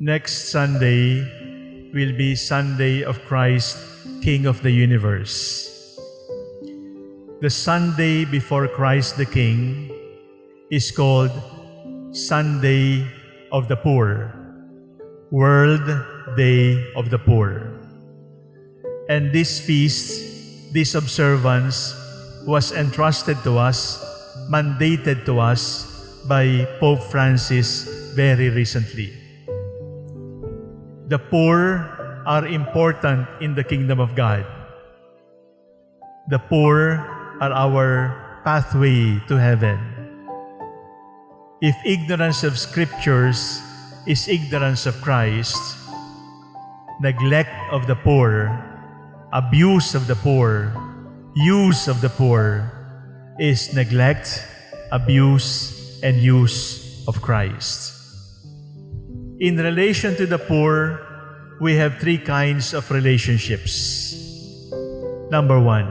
Next Sunday will be Sunday of Christ, King of the universe. The Sunday before Christ the King is called Sunday of the Poor, World Day of the Poor. And this feast, this observance, was entrusted to us, mandated to us by Pope Francis very recently. The poor are important in the kingdom of God. The poor are our pathway to heaven. If ignorance of scriptures is ignorance of Christ, neglect of the poor, abuse of the poor, use of the poor is neglect, abuse, and use of Christ. In relation to the poor, we have three kinds of relationships. Number one,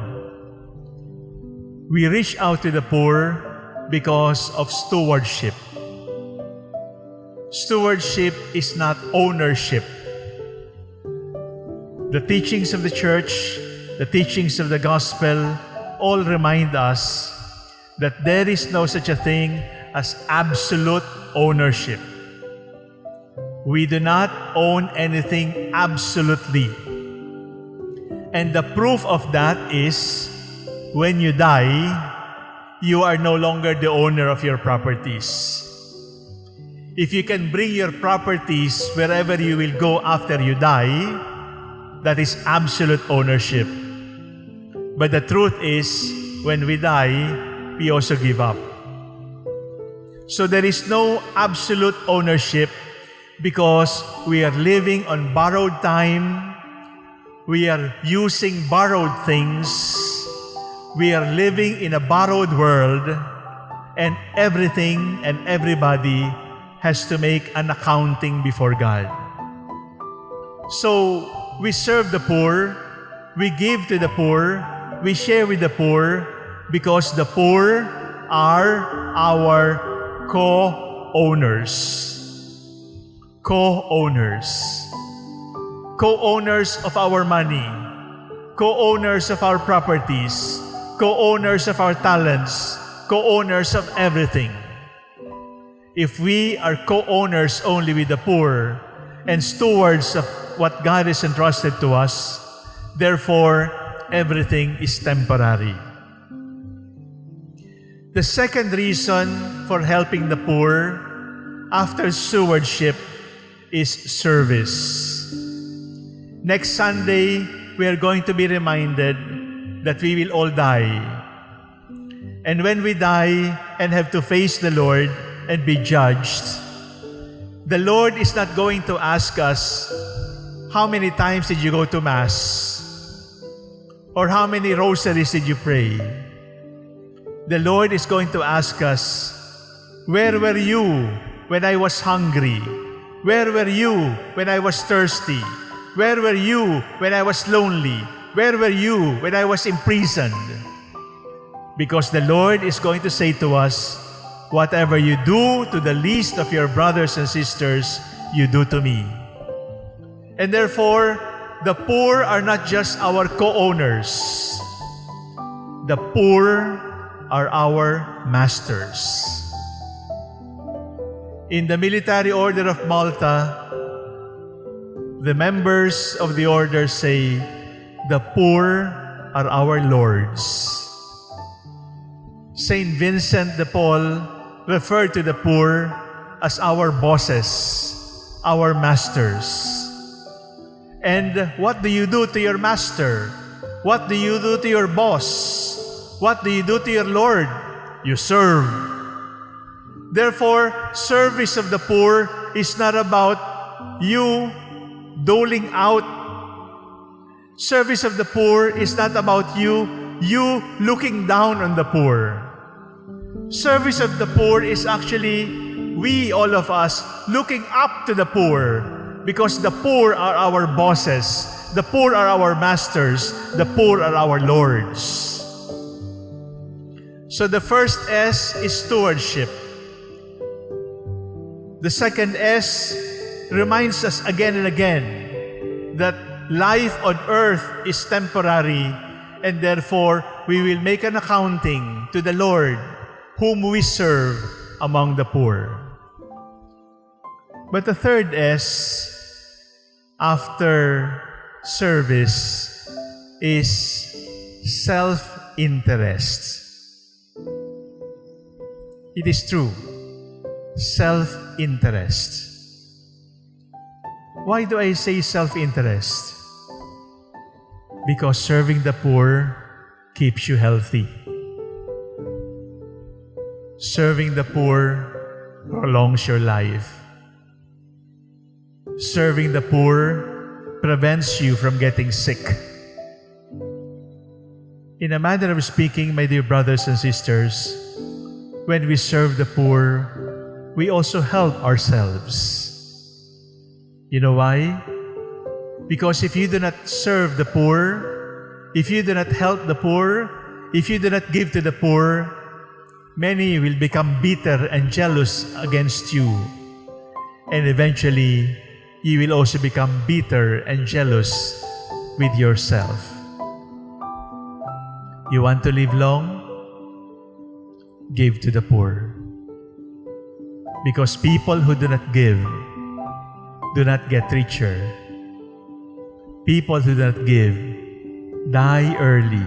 we reach out to the poor because of stewardship. Stewardship is not ownership. The teachings of the church, the teachings of the gospel, all remind us that there is no such a thing as absolute ownership. We do not own anything absolutely. And the proof of that is when you die, you are no longer the owner of your properties. If you can bring your properties wherever you will go after you die, that is absolute ownership. But the truth is, when we die, we also give up. So there is no absolute ownership because we are living on borrowed time, we are using borrowed things, we are living in a borrowed world, and everything and everybody has to make an accounting before God. So we serve the poor, we give to the poor, we share with the poor because the poor are our co-owners co-owners. Co-owners of our money, co-owners of our properties, co-owners of our talents, co-owners of everything. If we are co-owners only with the poor and stewards of what God has entrusted to us, therefore, everything is temporary. The second reason for helping the poor after stewardship is service. Next Sunday, we are going to be reminded that we will all die. And when we die and have to face the Lord and be judged, the Lord is not going to ask us, how many times did you go to Mass? Or how many rosaries did you pray? The Lord is going to ask us, where were you when I was hungry? Where were you when I was thirsty? Where were you when I was lonely? Where were you when I was imprisoned? Because the Lord is going to say to us, Whatever you do to the least of your brothers and sisters, you do to me. And therefore, the poor are not just our co-owners. The poor are our masters. In the Military Order of Malta, the members of the order say, the poor are our lords. Saint Vincent de Paul referred to the poor as our bosses, our masters. And what do you do to your master? What do you do to your boss? What do you do to your Lord? You serve. Therefore, service of the poor is not about you doling out. Service of the poor is not about you, you looking down on the poor. Service of the poor is actually we, all of us, looking up to the poor because the poor are our bosses, the poor are our masters, the poor are our lords. So the first S is stewardship. The second S reminds us again and again that life on earth is temporary and therefore we will make an accounting to the Lord whom we serve among the poor. But the third S, after service, is self-interest. It is true, self-interest. Why do I say self-interest? Because serving the poor keeps you healthy. Serving the poor prolongs your life. Serving the poor prevents you from getting sick. In a manner of speaking, my dear brothers and sisters, when we serve the poor, we also help ourselves. You know why? Because if you do not serve the poor, if you do not help the poor, if you do not give to the poor, many will become bitter and jealous against you. And eventually, you will also become bitter and jealous with yourself. You want to live long? Give to the poor. Because people who do not give do not get richer. People who do not give die early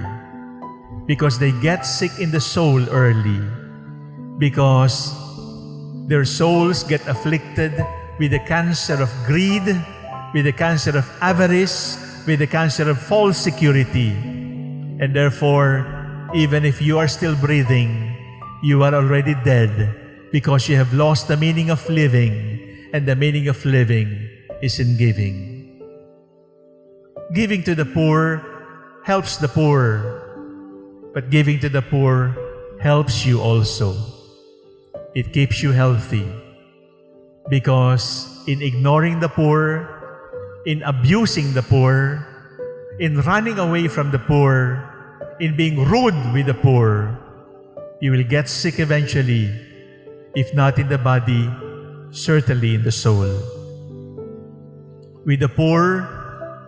because they get sick in the soul early because their souls get afflicted with the cancer of greed, with the cancer of avarice, with the cancer of false security. And therefore, even if you are still breathing, you are already dead because you have lost the meaning of living. And the meaning of living is in giving. Giving to the poor helps the poor, but giving to the poor helps you also. It keeps you healthy. Because in ignoring the poor, in abusing the poor, in running away from the poor, in being rude with the poor, you will get sick eventually, if not in the body, certainly in the soul. With the poor,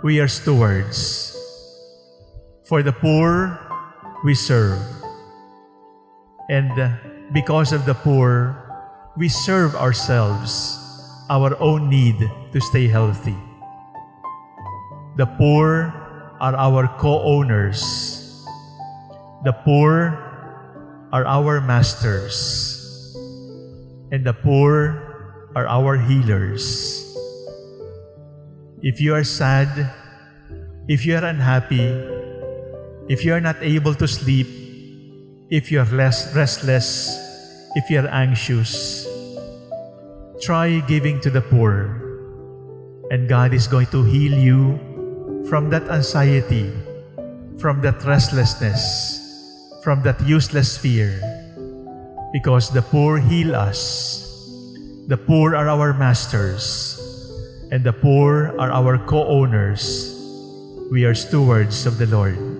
we are stewards. For the poor, we serve. And because of the poor, we serve ourselves, our own need to stay healthy. The poor are our co-owners. The poor are our masters. And the poor are our healers. If you are sad, if you are unhappy, if you are not able to sleep, if you are less restless, if you are anxious, try giving to the poor. And God is going to heal you from that anxiety, from that restlessness, from that useless fear. Because the poor heal us. The poor are our masters. And the poor are our co-owners. We are stewards of the Lord.